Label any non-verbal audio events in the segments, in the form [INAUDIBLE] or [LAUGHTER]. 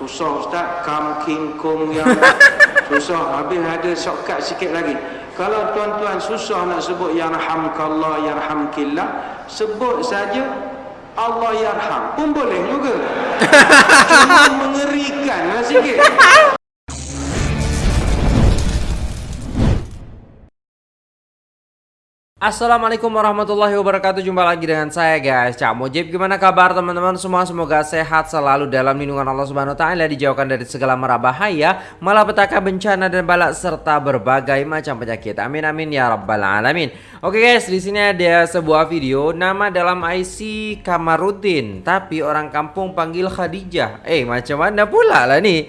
Susah Ustaz, kam king kong yang [LAUGHS] susah. Habis ada shortcut sikit lagi. Kalau tuan-tuan susah nak sebut yarhamkallah, yarhamkillah, sebut saja Allah yarham pun boleh juga. [LAUGHS] Cuma mengerikan lah sikit. [LAUGHS] Assalamualaikum warahmatullahi wabarakatuh. Jumpa lagi dengan saya guys. Cak Mujib Gimana kabar teman-teman? Semua Semoga sehat selalu dalam lindungan Allah Subhanahu Taala Dijauhkan dari segala mara bahaya Malapetaka bencana dan balak Serta berbagai macam penyakit. Amin amin ya rabbal alamin. Oke guys di sini ada sebuah video Nama dalam IC Kamarudin Tapi orang kampung panggil Khadijah. Eh macam mana pula lah nih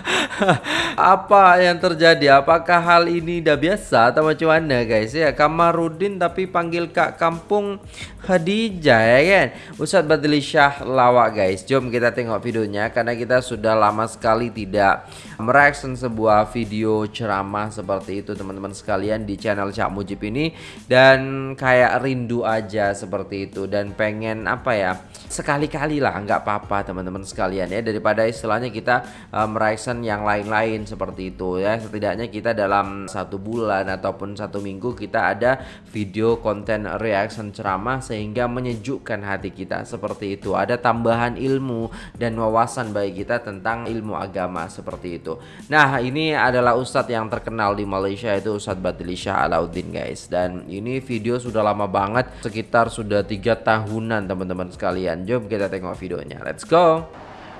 [LAUGHS] Apa yang terjadi? Apakah hal ini dah biasa Atau macam mana guys? Ya Kamarudin Nurudin tapi panggil kak kampung Khadijah ya kan? Ustadz Badli Syah lawak guys. Jom kita tengok videonya Karena kita sudah lama sekali tidak Mereaction sebuah video ceramah seperti itu teman-teman sekalian Di channel Cak Mujib ini. Dan kayak rindu aja seperti itu Dan pengen apa ya Sekali-kali lah nggak apa-apa teman-teman sekalian ya. Daripada istilahnya kita uh, mereaction yang lain-lain seperti itu ya. Setidaknya kita dalam satu bulan ataupun satu minggu kita ada video konten reaction ceramah sehingga menyejukkan hati kita seperti itu. Ada tambahan ilmu dan wawasan bagi kita tentang ilmu agama seperti itu. Nah, ini adalah ustadz yang terkenal di Malaysia itu Ustadz Badli Shah Alauddin guys. Dan ini video sudah lama banget, sekitar sudah tiga tahunan teman-teman sekalian. Jom kita tengok videonya. Let's go.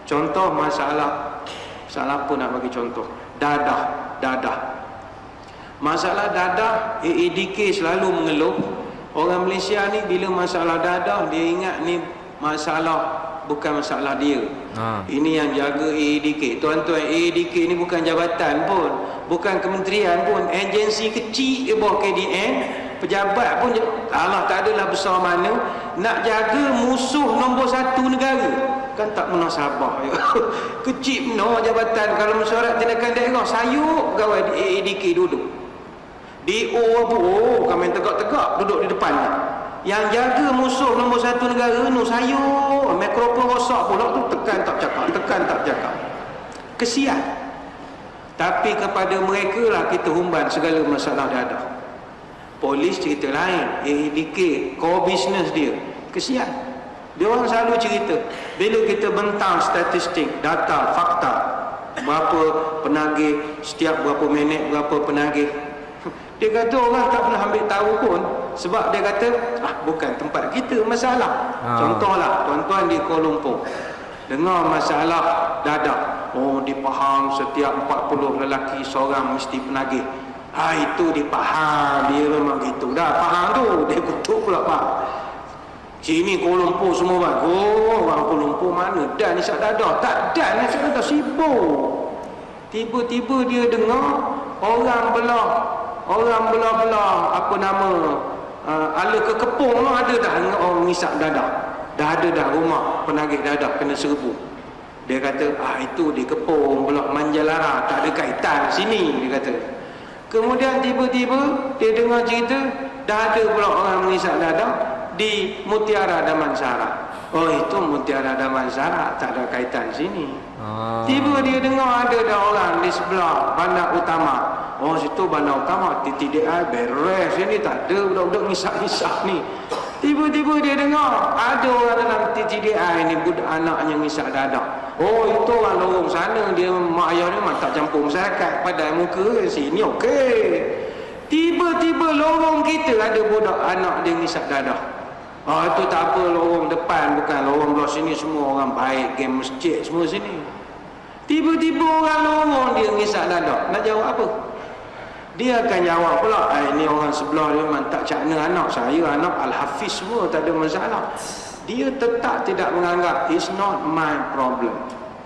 Contoh masalah Salah pun nak bagi contoh Dadah Dadah Masalah dadah AADK selalu mengeluh. Orang Malaysia ni bila masalah dadah Dia ingat ni masalah bukan masalah dia. Ha. Ini yang jaga AADK Tuan-tuan AADK ni bukan jabatan pun Bukan kementerian pun. Agensi kecil di bawah KDN Pejabat pun Allah tak adalah besar mana. Nak jaga musuh nombor satu negara. Kan tak pernah sabar [LAUGHS] kecil no jabatan. Kalau mesyuarat tindakan daerah sayuk gawai di AADK duduk di O apa O kami tegak-tegak. Duduk di depan. Yang jaga musuh nombor satu negara nu sayur mikrofon rosak pula tu. Tekan tak cakap tekan tak cakap. Kesian. Tapi kepada mereka lah kita humban segala masalah dia ada polis cerita lain. ADK core business dia. Kesian. Dia orang selalu cerita. Bila kita bentang statistik data fakta berapa penagih setiap berapa minit berapa penagih dia kata orang tak pernah ambil tahu pun sebab dia kata ah bukan tempat kita masalah. Ha. Contohlah tuan-tuan di Kuala Lumpur dengar masalah dadak. Oh dipaham setiap 40 lelaki seorang mesti penagih. Ha itu dipaham dia memang gitu. Dah faham tu dia kutuk pula pak. Sini Kuala Lumpur semua bang. Oh orang Kuala Lumpur mana dan isyak dadah. Tak dan isyak dadah sibuk. Tiba-tiba dia dengar orang belah orang belah-belah apa nama uh, ala kekepung tu ada dah. Orang ngisap dadah. Dah ada dah rumah penagih dadah kena serbu. Dia kata ah itu di kepung belah manjalara tak ada kaitan sini dia kata. Kemudian tiba-tiba dia dengar cerita dah ada pula orang mengisap dadah di Mutiara Damansara. Oh itu Mutiara Damansara tak ada kaitan sini. Ah. tiba dia dengar ada dah orang di sebelah bandar utama Oh situ bandar utama TTDI beres ini tak ada budak-budak ngisak-ngisak ni. Tiba-tiba dia dengar ada orang dalam TTDI ni budak anaknya ngisak dadak. Oh itu orang lorong sana dia mak ayah ni memang tak campur masyarakat pada muka sini okey. Tiba-tiba lorong kita ada budak anak dia ngisak dadak. Oh itu tak apa lorong depan bukan lorong belah sini semua orang baik game masjid semua sini. Tiba-tiba orang lorong dia ngisak dadak. Nak jawab apa? Dia akan jawab pula eh, ini orang sebelah dia memang tak cakna anak saya anak Al-Hafiz semua tak ada masalah. Dia tetap tidak menganggap it's not my problem.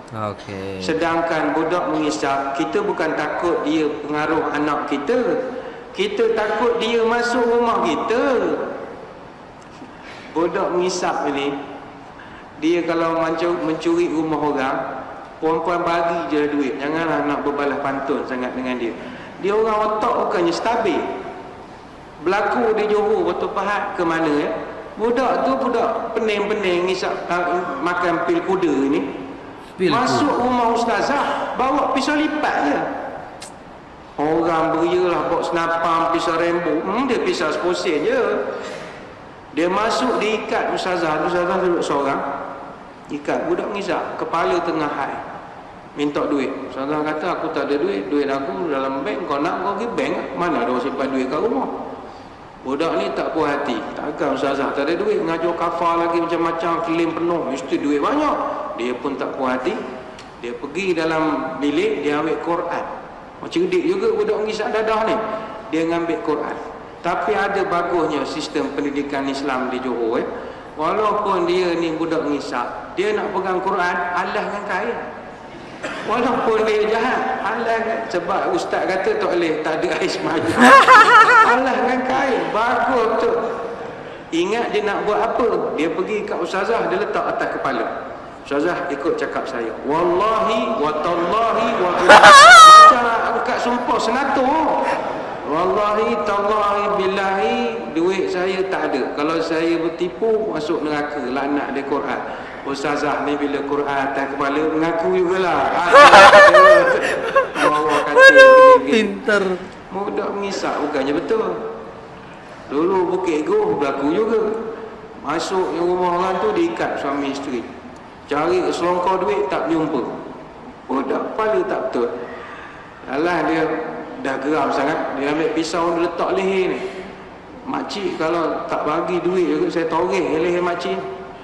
Okay. sedangkan budak mengisap kita bukan takut dia pengaruh anak kita. Kita takut dia masuk rumah kita. Budak mengisap ini dia kalau mencuri rumah orang perempuan bagi je duit. Janganlah nak berbalas pantun sangat dengan dia dia orang otak bukannya stabil. Berlaku di Johor Batu Pahat ke mana ya budak tu budak pening-pening ngisap uh, makan pil kuda ni. Pil Masuk rumah ustazah Bawa pisau lipat je. Orang beria lah Bawa senapang pisau rembo hmm, Dia pisau seposen je. Dia masuk dia ikat ustazah. Ustazah duduk seorang. Ikat budak ngisak Kepala tengah high Minta duit Ustazah kata aku tak ada duit Duit aku dalam bank Kau nak kau pergi bank Mana ada simpan duit kat rumah Budak ni tak puas hati. Takkan ustazah tak ada duit. Ngajar kafar lagi macam-macam. Kelim penuh. Mesti duit banyak. Dia pun tak puas hati. Dia pergi dalam bilik. Dia ambil Quran. Macam dik juga budak ngisap dadah ni. Dia ngambil Quran. Tapi ada bagusnya sistem pendidikan Islam di Johor. Eh. Walaupun dia ni budak ngisap. Dia nak pegang Quran. Allah dengan kain. Walaupun dia jahat Allah kan? Sebab ustaz kata tak boleh Tak ada ais maju Allah kan kain? Bagus tu. Ingat dia nak buat apa? Dia pergi kat ustazah Dia letak atas kepala. Ustazah ikut cakap saya Wallahi Watallahi [LAUGHS] Macam angkat sumpah senatur Wallahi Tallahi Billahi Duit saya tak ada Kalau saya bertipu Masuk neraka Laknat dia Quran Ustazah ni bila Quran atas kepala mengaku jugalah. [LAUGHS] Bawa kata pinter. Mudah mengisak bukannya betul. Dulu Bukit Goh berlaku juga. Masuk yang rumah orang tu diikat suami isteri. Cari selongkar duit tak jumpa. Budak kepala tak betul. Alah dia dah geram sangat. Dia ambil pisau dia letak leher ni. Makcik kalau tak bagi duit juga saya toreh leher makcik.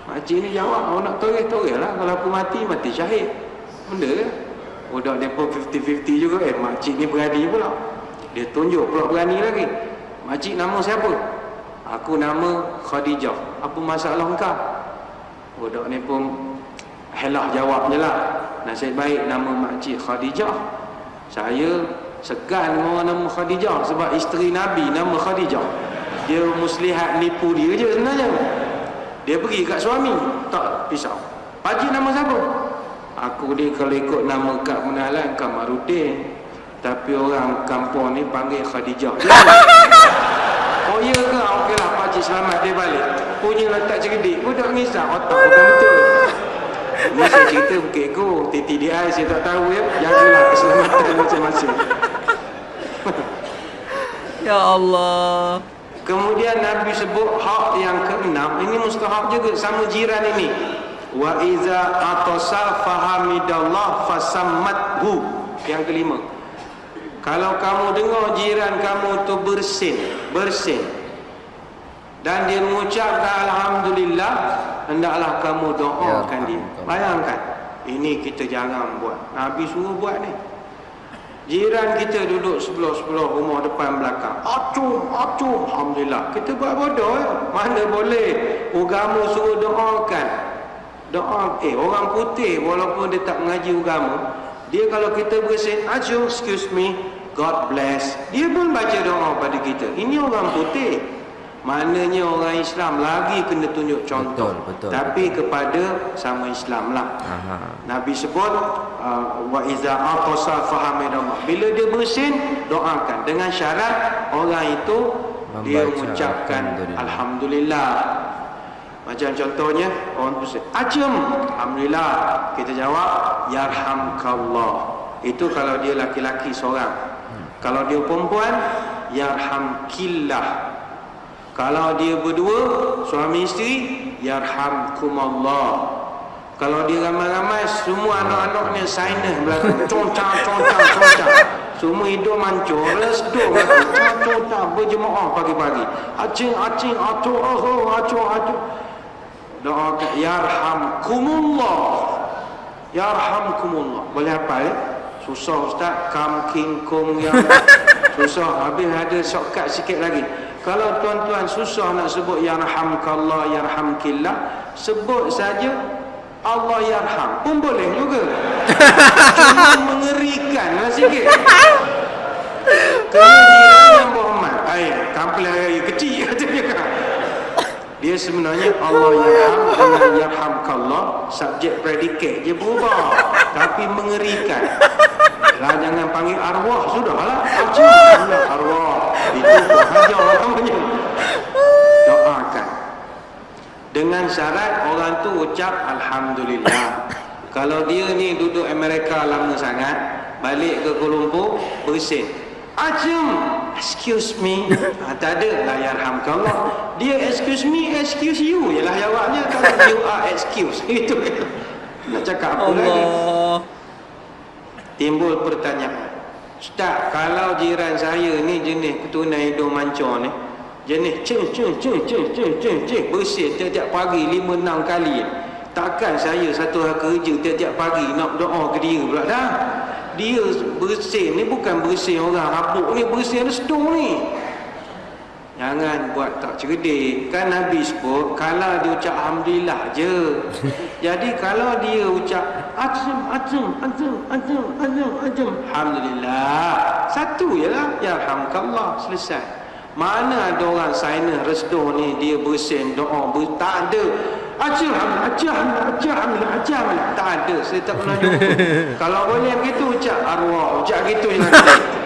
Makcik ni jawab, awak nak toreh-toreh lah. Kalau aku mati, mati syahid. Benda ke? Budak dia pun 50-50 juga. Eh, makcik ni berani pula. Dia tunjuk pula berani lagi. Makcik nama siapa? Aku nama Khadijah. Apa masalah engkau? Budak ni pun helah jawab je lah. Nasib baik nama makcik Khadijah. Saya segan orang nama Khadijah. Sebab isteri Nabi nama Khadijah. Dia muslihat nipu dia je sebenarnya. Dia pergi kat suami Tak pisau. Pakcik nama siapa? Aku ni kalau ikut nama Kak Munalan Kamarudin Tapi orang kampung ni panggil Khadijah. [LAUGHS] Oh iya ke? Okey lah pakcik selamat dia balik. Punya letak cerdik Budak ngisap otak bukan betul. [LAUGHS] Ini saya cerita Bukit Go TTDI saya tak tahu ya. Jagalah keselamatan [LAUGHS] masing-masing. Ya Allah Kemudian Nabi sebut hak yang keenam ini mustahab juga sama jiran ini. Wa iza atasa fahamidallah fasammathu. Yang kelima. Kalau kamu dengar jiran kamu tu bersin, bersin. Dan dia mengucapkan alhamdulillah, hendaklah kamu doakan ya, dia. Bayangkan. Ini kita jangan buat. Nabi suruh buat ni. Jiran kita duduk sebelah-sebelah rumah depan belakang. Acum, acum. Alhamdulillah. Kita buat bodoh ya. Mana boleh. Agama suruh doakan. Doa. Eh, orang putih walaupun dia tak mengaji agama. Dia kalau kita bersin, acum, excuse me. God bless. Dia pun baca doa pada kita. Ini orang putih. Maknanya orang Islam lagi kena tunjuk contoh. Betul, betul. Tapi betul. kepada sama Islam lah. Aha. Nabi sebut uh, wa iza aqasa fahamidallah. Bila dia bersin, doakan dengan syarat orang itu Membaca dia mengucapkan alhamdulillah. alhamdulillah. Macam contohnya orang bersin, "Acem." Alhamdulillah. Kita jawab, "Yarhamkallah." Itu kalau dia laki-laki seorang. Hmm. Kalau dia perempuan, "Yarhamkillah." Kalau dia berdua Suami isteri Yarhamkumallah Kalau dia ramai-ramai Semua anak-anaknya Sinus belakang. Concang, concang, concang Semua hidup mancur Concang, concang Berjemaah pagi-pagi. Acing, acing Acu, acu, acu, acu Doa Yarhamkumullah. Yarhamkumullah. Boleh apa ya? Susah Ustaz Kam, king, kong yang [LAUGHS] Susah Habis ada shortcut sikit lagi kalau tuan-tuan susah nak sebut yarhamkallah yarhamkillah, sebut saja Allah yarham pun boleh juga. [LAUGHS] Cuma mengerikan lah sikit. [LAUGHS] Kemudian yang berhormat. Ay, kampil air kecil Dia sebenarnya Allah yarham dengan yarhamkallah subjek predikat je berubah tapi mengerikan. Lah jangan panggil arwah sudahlah. Acik arwah. Itu hajar namanya. Doakan. Dengan syarat orang tu ucap alhamdulillah. Kalau dia ni duduk Amerika lama sangat, balik ke Kuala Lumpur, bersin. Acem, excuse me. Ha, [LAUGHS] tak ada lah yarhamkallah. Dia excuse me, excuse you. Yalah jawabnya kalau you are excuse. [LAUGHS] Itu nak cakap apa Allah. lagi? Timbul pertanyaan. Ustaz, kalau jiran saya ni jenis ketunan hidung mancor ni, jenis ceng ceng ceng ceng ceng ceng ceng bersih tiap-tiap pagi lima enam kali. Takkan saya satu hari kerja tiap-tiap pagi nak doa ke dia pula dah. Dia bersih ni bukan bersih orang rabuk ni, bersih restu ni. Jangan buat tak cerdik. Kan Nabi sebut Kalau dia ucap Alhamdulillah je. [LAUGHS] Jadi kalau dia ucap Acem, acem, acem, acem, acem, acem Alhamdulillah. Satu je lah. Ya Alhamdulillah Selesai. Mana ada orang Sainah restu ni Dia bersin doa ber, Tak ada. Acem, acem, acem, acem Tak ada. Saya tak pernah jumpa. [LAUGHS] Kalau boleh begitu ucap arwah. Ucap gitu je [LAUGHS]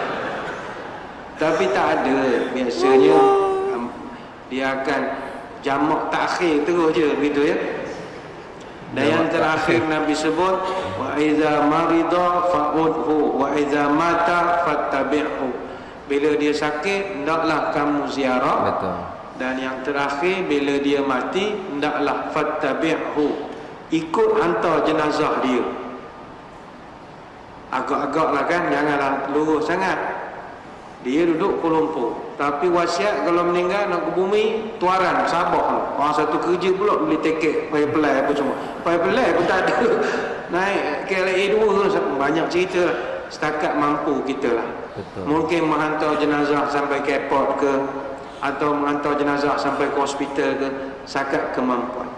tapi tak ada. Biasanya dia akan jamak takhir terus je begitu ya. Dan yang terakhir Nabi sebut wa iza marida fa'udhu wa iza mata fattabi'hu. Bila dia sakit hendaklah kamu ziarah. Betul. dan yang terakhir bila dia mati hendaklah fattabi'hu. Ikut hantar jenazah dia. Agak-agak lah kan janganlah lurus sangat. Dia duduk Kuala Lumpur tapi wasiat kalau meninggal nak ke bumi tuaran Sabah orang satu kerja pula beli tiket payah pelai apa semua. Payah pelai pun tak ada. [LAUGHS] Naik KLA 2 banyak cerita lah. Setakat mampu kita lah. Betul. mungkin menghantar jenazah sampai ke airport ke atau menghantar jenazah sampai ke hospital ke setakat kemampuan.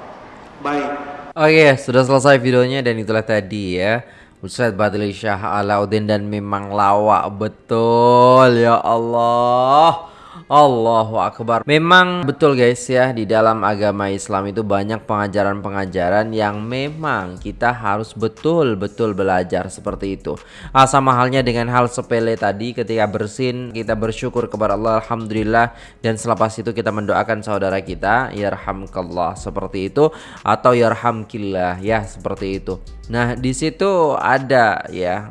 Baik. Oke, sudah selesai videonya dan itulah tadi ya. Ustadz Badli Syah Alauddin dan memang lawak betul ya Allah. Allahu Akbar. Memang betul guys ya di dalam agama Islam itu banyak pengajaran-pengajaran yang memang kita harus betul-betul belajar seperti itu. Ah, sama halnya dengan hal sepele tadi ketika bersin kita bersyukur kepada Allah alhamdulillah dan selepas itu kita mendoakan saudara kita yarhamkallah seperti itu atau yarhamkillah ya seperti itu. Nah, di situ ada ya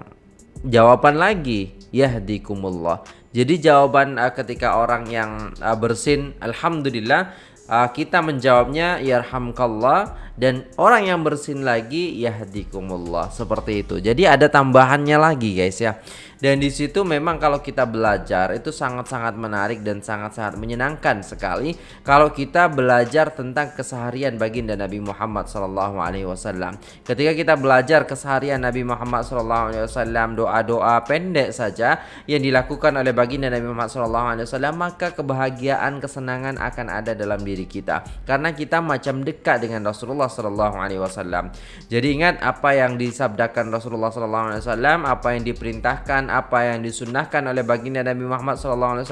jawaban lagi yahdikumullah. Jadi jawaban uh, ketika orang yang uh, bersin alhamdulillah uh, kita menjawabnya yarhamkallah dan orang yang bersin lagi yahdikumullah seperti itu. Jadi ada tambahannya lagi guys ya. Dan di situ memang kalau kita belajar itu sangat-sangat menarik dan sangat-sangat menyenangkan sekali kalau kita belajar tentang keseharian baginda Nabi Muhammad SAW. Ketika kita belajar keseharian Nabi Muhammad SAW, doa-doa pendek saja yang dilakukan oleh baginda Nabi Muhammad SAW, maka kebahagiaan, kesenangan akan ada dalam diri kita karena kita macam dekat dengan Rasulullah SAW. Jadi ingat apa yang disabdakan Rasulullah SAW, apa yang diperintahkan apa yang disunnahkan oleh baginda Nabi Muhammad SAW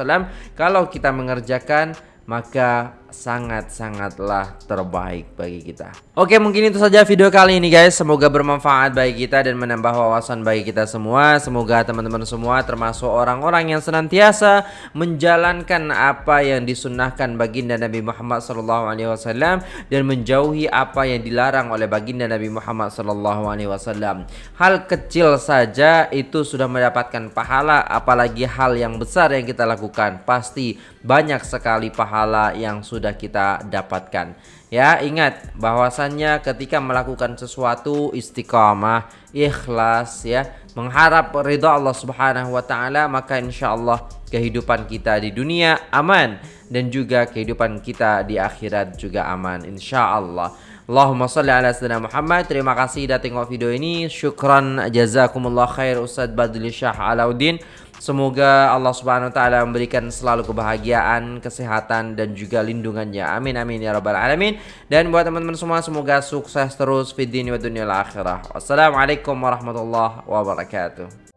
kalau kita mengerjakan maka sangat-sangatlah terbaik bagi kita. Oke, mungkin itu saja video kali ini guys. Semoga bermanfaat bagi kita dan menambah wawasan bagi kita semua. Semoga teman-teman semua termasuk orang-orang yang senantiasa menjalankan apa yang disunnahkan baginda Nabi Muhammad SAW dan menjauhi apa yang dilarang oleh baginda Nabi Muhammad SAW. Hal kecil saja itu sudah mendapatkan pahala, apalagi hal yang besar yang kita lakukan pasti banyak sekali pahala yang sudah sudah kita dapatkan. Ya, ingat bahwasannya ketika melakukan sesuatu istiqamah, ikhlas ya, mengharap ridha Allah Subhanahu wa taala, maka insyaallah kehidupan kita di dunia aman dan juga kehidupan kita di akhirat juga aman insyaallah. Allahumma salli ala sayyidina Muhammad. Terima kasih sudah tengok video ini. Syukran jazakumullah khair Ustaz Badli Syah Alauddin. Semoga Allah Subhanahu wa taala memberikan selalu kebahagiaan, kesehatan dan juga lindungannya. Amin amin ya rabbal alamin. Dan buat teman-teman semua semoga sukses terus di dunia wa dunia akhirah. Wassalamualaikum warahmatullahi wabarakatuh.